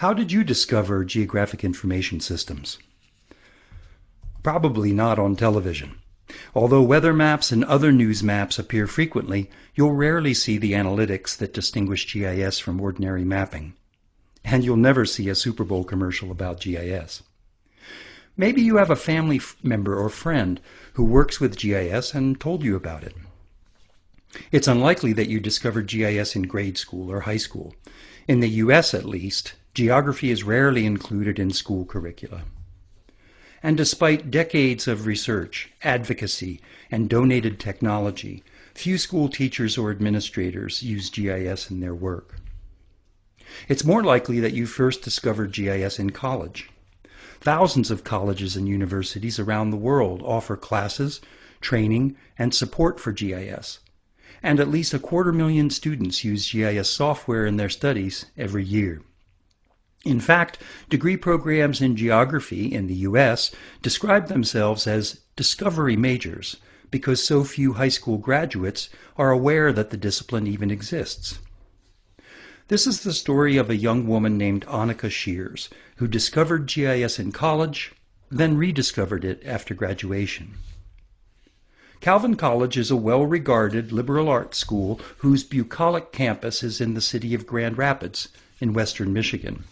How did you discover geographic information systems? Probably not on television. Although weather maps and other news maps appear frequently, you'll rarely see the analytics that distinguish GIS from ordinary mapping. And you'll never see a Super Bowl commercial about GIS. Maybe you have a family member or friend who works with GIS and told you about it. It's unlikely that you discovered GIS in grade school or high school. In the US, at least, geography is rarely included in school curricula. And despite decades of research, advocacy, and donated technology, few school teachers or administrators use GIS in their work. It's more likely that you first discovered GIS in college. Thousands of colleges and universities around the world offer classes, training, and support for GIS. And at least a quarter million students use GIS software in their studies every year. In fact, degree programs in geography in the U.S. describe themselves as discovery majors because so few high school graduates are aware that the discipline even exists. This is the story of a young woman named Annika Shears, who discovered GIS in college, then rediscovered it after graduation. Calvin College is a well-regarded liberal arts school whose bucolic campus is in the city of Grand Rapids in western Michigan.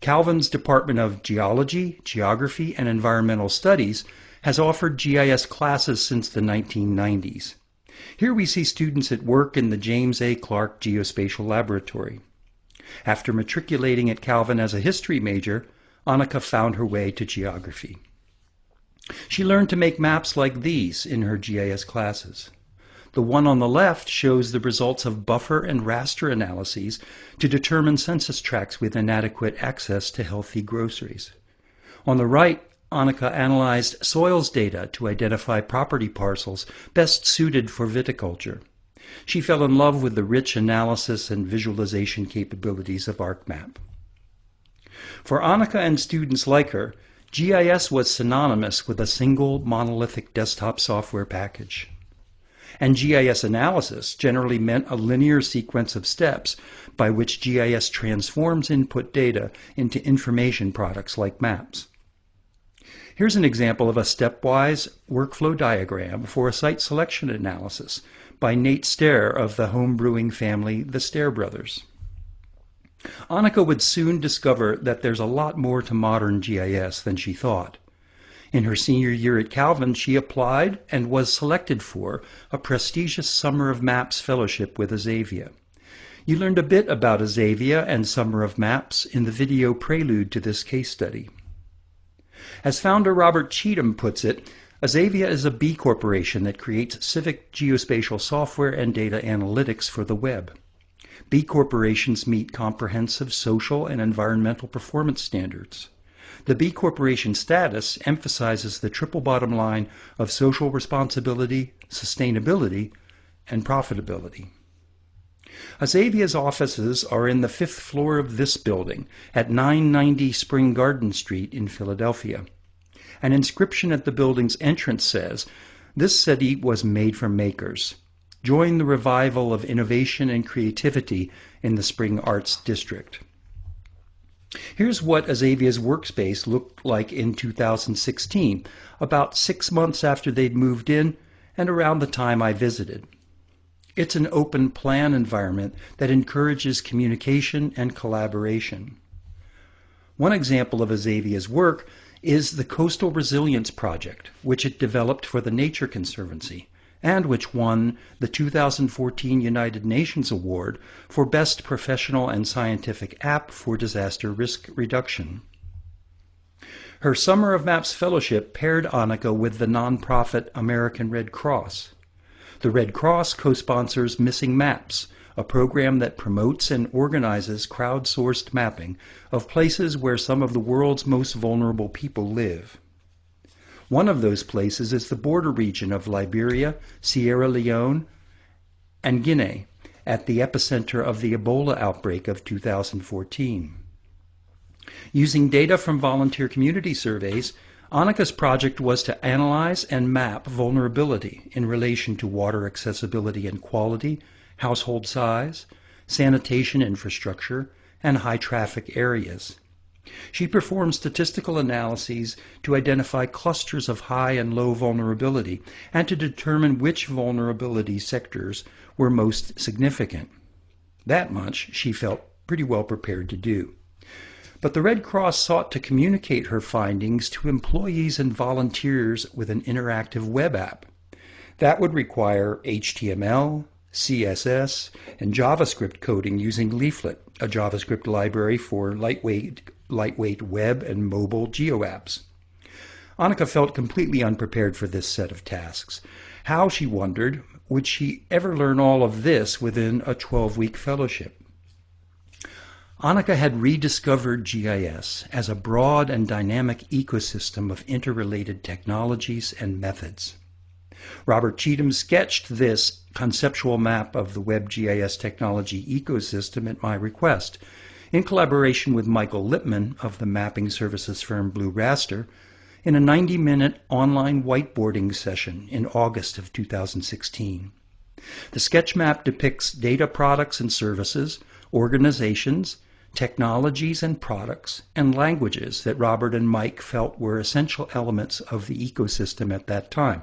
Calvin's Department of Geology, Geography, and Environmental Studies has offered GIS classes since the 1990s. Here we see students at work in the James A. Clark Geospatial Laboratory. After matriculating at Calvin as a history major, Annika found her way to geography. She learned to make maps like these in her GIS classes. The one on the left shows the results of buffer and raster analyses to determine census tracts with inadequate access to healthy groceries. On the right, Annika analyzed soils data to identify property parcels best suited for viticulture. She fell in love with the rich analysis and visualization capabilities of ArcMap. For Annika and students like her, GIS was synonymous with a single monolithic desktop software package and GIS analysis generally meant a linear sequence of steps by which GIS transforms input data into information products like maps. Here's an example of a stepwise workflow diagram for a site selection analysis by Nate Stair of the home brewing family, the Stair Brothers. Annika would soon discover that there's a lot more to modern GIS than she thought. In her senior year at Calvin, she applied and was selected for a prestigious Summer of Maps fellowship with Azavea. You learned a bit about Azavea and Summer of Maps in the video prelude to this case study. As founder Robert Cheatham puts it, Azavea is a B corporation that creates civic geospatial software and data analytics for the web. B corporations meet comprehensive social and environmental performance standards. The B Corporation status emphasizes the triple bottom line of social responsibility, sustainability, and profitability. Azavea's offices are in the fifth floor of this building at 990 Spring Garden Street in Philadelphia. An inscription at the building's entrance says, This city was made for makers. Join the revival of innovation and creativity in the Spring Arts District. Here's what Azavea's workspace looked like in 2016, about six months after they'd moved in and around the time I visited. It's an open plan environment that encourages communication and collaboration. One example of Azavea's work is the Coastal Resilience Project, which it developed for the Nature Conservancy and which won the 2014 United Nations Award for Best Professional and Scientific App for Disaster Risk Reduction. Her Summer of Maps Fellowship paired Annika with the nonprofit American Red Cross. The Red Cross co-sponsors Missing Maps, a program that promotes and organizes crowdsourced mapping of places where some of the world's most vulnerable people live. One of those places is the border region of Liberia, Sierra Leone, and Guinea at the epicenter of the Ebola outbreak of 2014. Using data from volunteer community surveys, Annika's project was to analyze and map vulnerability in relation to water accessibility and quality, household size, sanitation infrastructure, and high traffic areas. She performed statistical analyses to identify clusters of high and low vulnerability and to determine which vulnerability sectors were most significant. That much she felt pretty well prepared to do. But the Red Cross sought to communicate her findings to employees and volunteers with an interactive web app. That would require HTML, CSS, and JavaScript coding using Leaflet, a JavaScript library for lightweight, lightweight web and mobile geo apps. Annika felt completely unprepared for this set of tasks. How, she wondered, would she ever learn all of this within a 12 week fellowship? Annika had rediscovered GIS as a broad and dynamic ecosystem of interrelated technologies and methods. Robert Cheatham sketched this conceptual map of the WebGIS technology ecosystem at my request, in collaboration with Michael Lippman of the mapping services firm Blue Raster, in a 90 minute online whiteboarding session in August of 2016. The sketch map depicts data products and services, organizations, technologies and products, and languages that Robert and Mike felt were essential elements of the ecosystem at that time.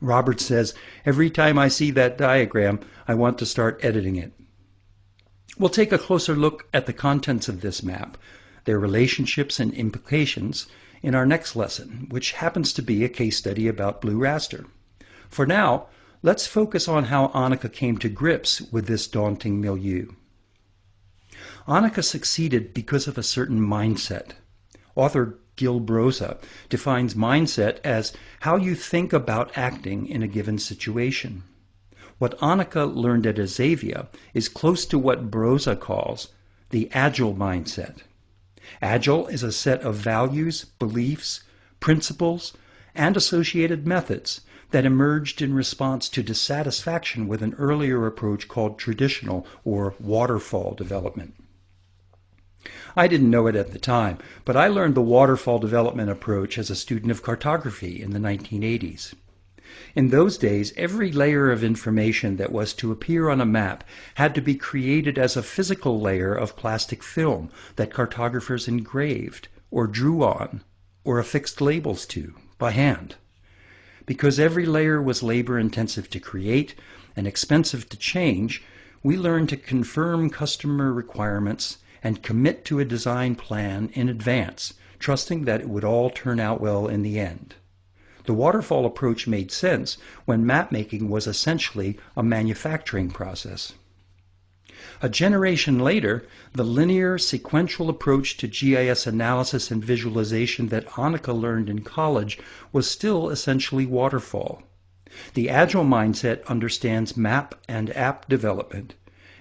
Robert says, Every time I see that diagram, I want to start editing it. We'll take a closer look at the contents of this map, their relationships and implications, in our next lesson, which happens to be a case study about Blue Raster. For now, let's focus on how Annika came to grips with this daunting milieu. Annika succeeded because of a certain mindset. Author Gil Broza defines mindset as how you think about acting in a given situation. What Annika learned at Azavea is close to what Broza calls the agile mindset. Agile is a set of values, beliefs, principles, and associated methods that emerged in response to dissatisfaction with an earlier approach called traditional or waterfall development. I didn't know it at the time, but I learned the waterfall development approach as a student of cartography in the 1980s. In those days, every layer of information that was to appear on a map had to be created as a physical layer of plastic film that cartographers engraved, or drew on, or affixed labels to, by hand. Because every layer was labor intensive to create and expensive to change, we learned to confirm customer requirements and commit to a design plan in advance, trusting that it would all turn out well in the end. The waterfall approach made sense when mapmaking was essentially a manufacturing process. A generation later, the linear sequential approach to GIS analysis and visualization that Annika learned in college was still essentially waterfall. The agile mindset understands map and app development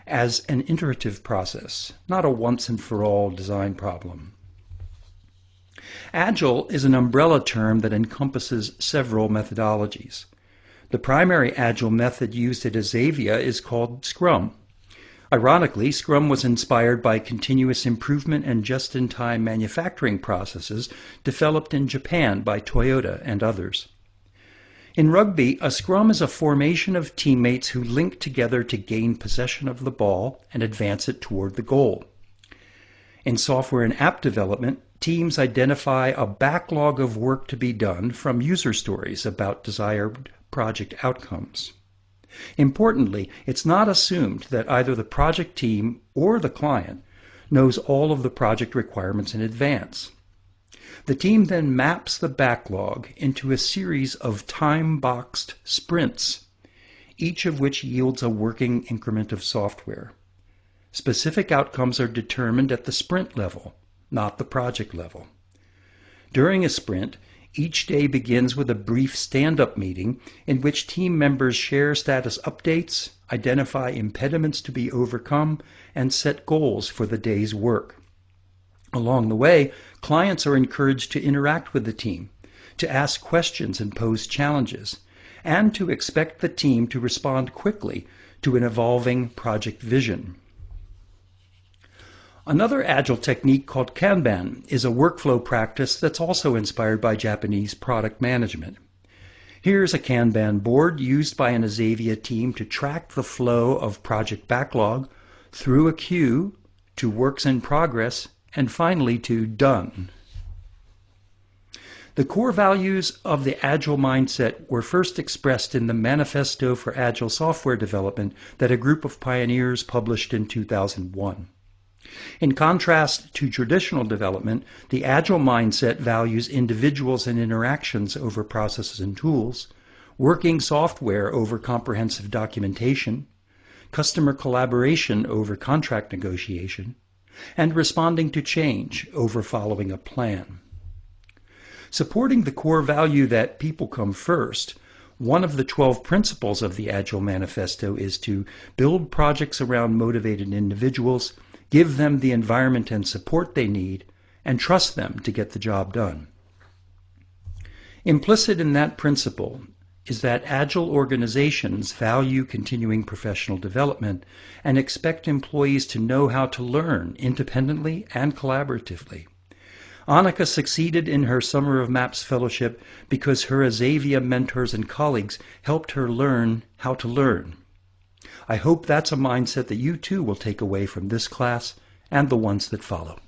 as an iterative process, not a once and for all design problem. Agile is an umbrella term that encompasses several methodologies. The primary Agile method used at Azavea is called Scrum. Ironically, Scrum was inspired by continuous improvement and just-in-time manufacturing processes developed in Japan by Toyota and others. In rugby, a scrum is a formation of teammates who link together to gain possession of the ball and advance it toward the goal. In software and app development, teams identify a backlog of work to be done from user stories about desired project outcomes. Importantly, it's not assumed that either the project team or the client knows all of the project requirements in advance. The team then maps the backlog into a series of time-boxed sprints, each of which yields a working increment of software. Specific outcomes are determined at the sprint level, not the project level. During a sprint, each day begins with a brief stand-up meeting in which team members share status updates, identify impediments to be overcome, and set goals for the day's work. Along the way, clients are encouraged to interact with the team, to ask questions and pose challenges, and to expect the team to respond quickly to an evolving project vision. Another agile technique called Kanban is a workflow practice that's also inspired by Japanese product management. Here's a Kanban board used by an Azavea team to track the flow of project backlog through a queue to works in progress, and finally to done. The core values of the Agile mindset were first expressed in the Manifesto for Agile Software Development that a group of pioneers published in 2001. In contrast to traditional development, the Agile mindset values individuals and interactions over processes and tools, working software over comprehensive documentation, customer collaboration over contract negotiation, and responding to change over following a plan. Supporting the core value that people come first, one of the 12 principles of the Agile Manifesto is to build projects around motivated individuals, give them the environment and support they need, and trust them to get the job done. Implicit in that principle is that agile organizations value continuing professional development and expect employees to know how to learn independently and collaboratively. Annika succeeded in her Summer of Maps fellowship because her Azavea mentors and colleagues helped her learn how to learn. I hope that's a mindset that you too will take away from this class and the ones that follow.